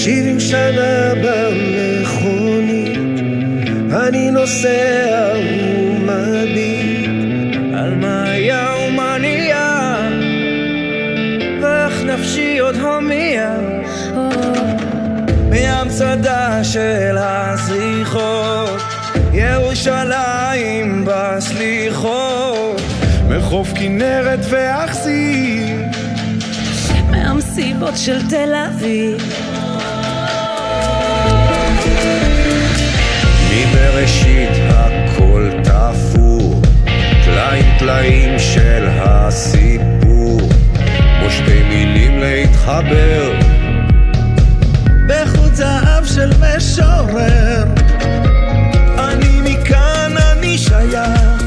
שבעים שנה במכונית, אני נוסע ומביט על מה היה ומה נהיה, ואיך נפשי עוד הומייה. מהמצדה של הזריחות, ירושלים בסליחות, מחוף כנרת ואכסים, מהמסיבות של תל אביב. טלאים של הסיפור, כמו שתי מילים להתחבר. בחוט זהב של משורר, אני מכאן אני שייך,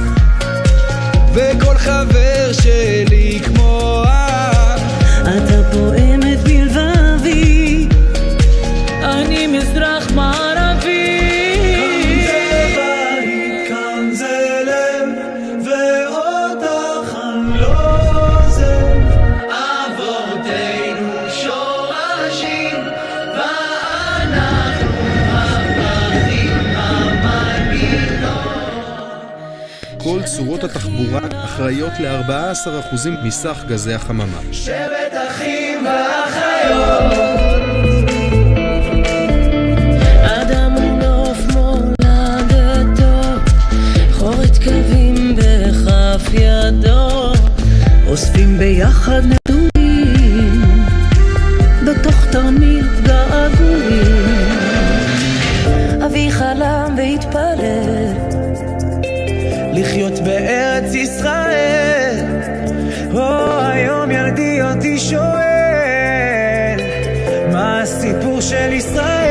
וכל חבר שלי כמו אח. אתה פועמת בלבבי, אני מזרח מערבי. כל צורות התחבורה אחראיות ל-14% מסך גזי החממה. שבט אחים ואחיות. אוספים ביחד נתונים, בתוך תרמיל געגועים. אבי חלם והתפלל, לחיות בארץ ישראל. או היום ילדי אותי שואל, מה הסיפור של ישראל?